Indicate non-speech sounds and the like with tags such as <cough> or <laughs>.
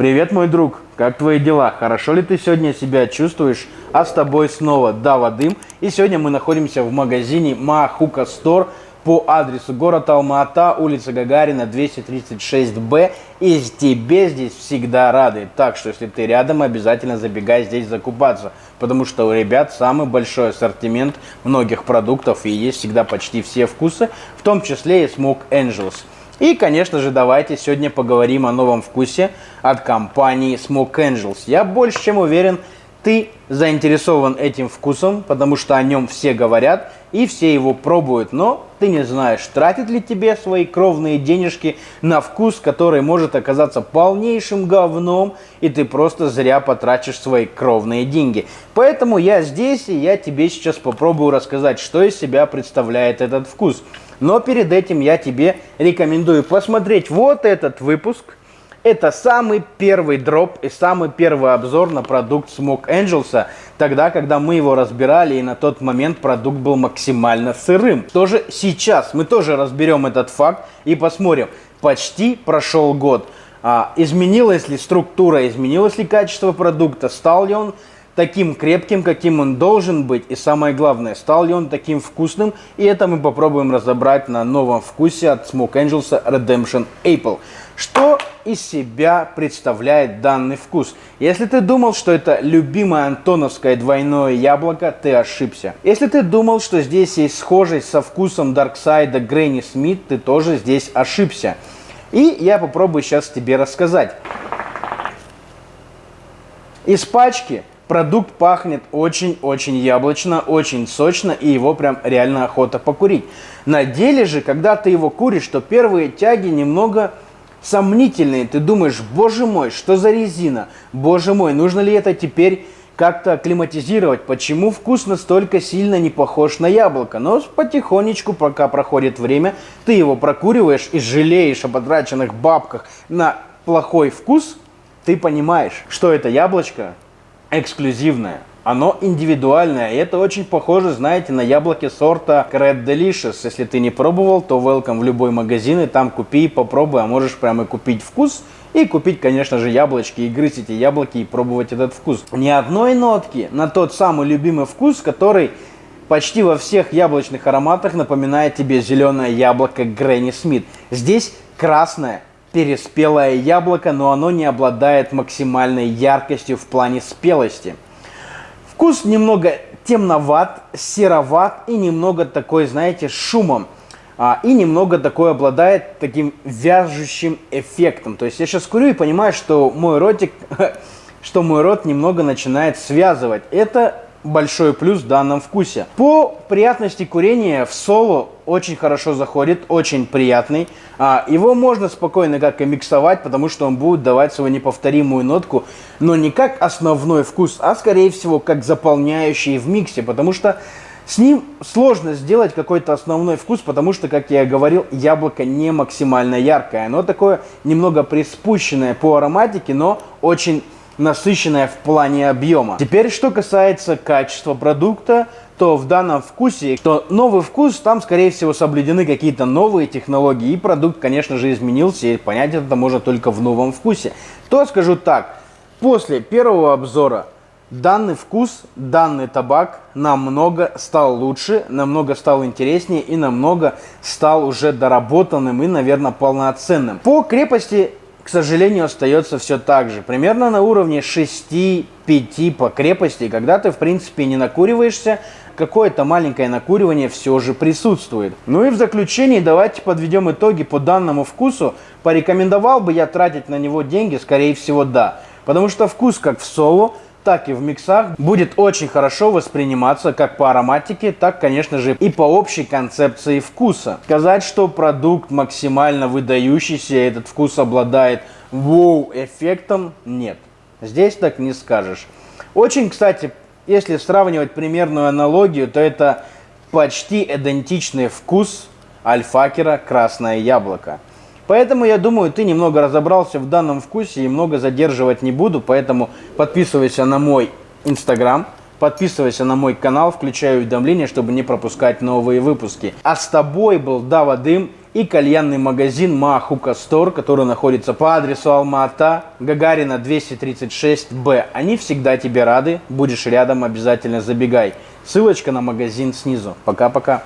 Привет, мой друг! Как твои дела? Хорошо ли ты сегодня себя чувствуешь? А с тобой снова Дава Дым. И сегодня мы находимся в магазине Махука Стор по адресу город Алма-Ата, улица Гагарина, 236Б. И тебе здесь всегда рады. Так что, если ты рядом, обязательно забегай здесь закупаться. Потому что у ребят самый большой ассортимент многих продуктов и есть всегда почти все вкусы, в том числе и Smoke Angels. И, конечно же, давайте сегодня поговорим о новом вкусе от компании Smoke Angels. Я больше чем уверен, ты заинтересован этим вкусом, потому что о нем все говорят и все его пробуют, но ты не знаешь, тратит ли тебе свои кровные денежки на вкус, который может оказаться полнейшим говном, и ты просто зря потратишь свои кровные деньги. Поэтому я здесь, и я тебе сейчас попробую рассказать, что из себя представляет этот вкус. Но перед этим я тебе рекомендую посмотреть вот этот выпуск. Это самый первый дроп и самый первый обзор на продукт Smoke Angels, тогда, когда мы его разбирали, и на тот момент продукт был максимально сырым. Тоже сейчас мы тоже разберем этот факт и посмотрим. Почти прошел год. А, изменилась ли структура, изменилось ли качество продукта, стал ли он таким крепким, каким он должен быть. И самое главное, стал ли он таким вкусным. И это мы попробуем разобрать на новом вкусе от Smoke Angels Redemption Apple. Что из себя представляет данный вкус? Если ты думал, что это любимое антоновское двойное яблоко, ты ошибся. Если ты думал, что здесь есть схожесть со вкусом Дарксайда Грэнни Смит, ты тоже здесь ошибся. И я попробую сейчас тебе рассказать. Из пачки Продукт пахнет очень-очень яблочно, очень сочно, и его прям реально охота покурить. На деле же, когда ты его куришь, то первые тяги немного сомнительные. Ты думаешь, боже мой, что за резина? Боже мой, нужно ли это теперь как-то акклиматизировать? Почему вкус настолько сильно не похож на яблоко? Но потихонечку, пока проходит время, ты его прокуриваешь и жалеешь о потраченных бабках на плохой вкус, ты понимаешь, что это яблочко эксклюзивное. Оно индивидуальное, и это очень похоже, знаете, на яблоки сорта Red Delicious. Если ты не пробовал, то welcome в любой магазин, и там купи попробуй, а можешь прямо купить вкус, и купить, конечно же, яблочки, и грызть эти яблоки, и пробовать этот вкус. Ни одной нотки на тот самый любимый вкус, который почти во всех яблочных ароматах напоминает тебе зеленое яблоко Грэнни Смит. Здесь красное, переспелое яблоко, но оно не обладает максимальной яркостью в плане спелости. Вкус немного темноват, сероват и немного такой, знаете, шумом. А, и немного такой обладает таким вяжущим эффектом. То есть я сейчас курю и понимаю, что мой ротик, <laughs> что мой рот немного начинает связывать. Это большой плюс в данном вкусе. По приятности курения в соло очень хорошо заходит, очень приятный. А, его можно спокойно как и миксовать, потому что он будет давать свою неповторимую нотку, но не как основной вкус, а скорее всего как заполняющий в миксе, потому что с ним сложно сделать какой-то основной вкус, потому что, как я говорил, яблоко не максимально яркое. Оно такое немного приспущенное по ароматике, но очень насыщенная в плане объема. Теперь, что касается качества продукта, то в данном вкусе, то новый вкус, там, скорее всего, соблюдены какие-то новые технологии, и продукт, конечно же, изменился, и понять это можно только в новом вкусе. То скажу так, после первого обзора данный вкус, данный табак намного стал лучше, намного стал интереснее и намного стал уже доработанным и, наверное, полноценным. По крепости к сожалению, остается все так же. Примерно на уровне 6-5 по крепости, когда ты, в принципе, не накуриваешься, какое-то маленькое накуривание все же присутствует. Ну и в заключении давайте подведем итоги по данному вкусу. Порекомендовал бы я тратить на него деньги? Скорее всего, да. Потому что вкус как в соло – так и в миксах будет очень хорошо восприниматься как по ароматике, так, конечно же, и по общей концепции вкуса. Сказать, что продукт максимально выдающийся, этот вкус обладает воу-эффектом, нет. Здесь так не скажешь. Очень, кстати, если сравнивать примерную аналогию, то это почти идентичный вкус альфакера «Красное яблоко». Поэтому, я думаю, ты немного разобрался в данном вкусе и много задерживать не буду. Поэтому подписывайся на мой инстаграм, подписывайся на мой канал, включай уведомления, чтобы не пропускать новые выпуски. А с тобой был Дава Дым. и кальянный магазин Махука Стор, который находится по адресу Алма-Ата, Гагарина 236Б. Они всегда тебе рады, будешь рядом, обязательно забегай. Ссылочка на магазин снизу. Пока-пока.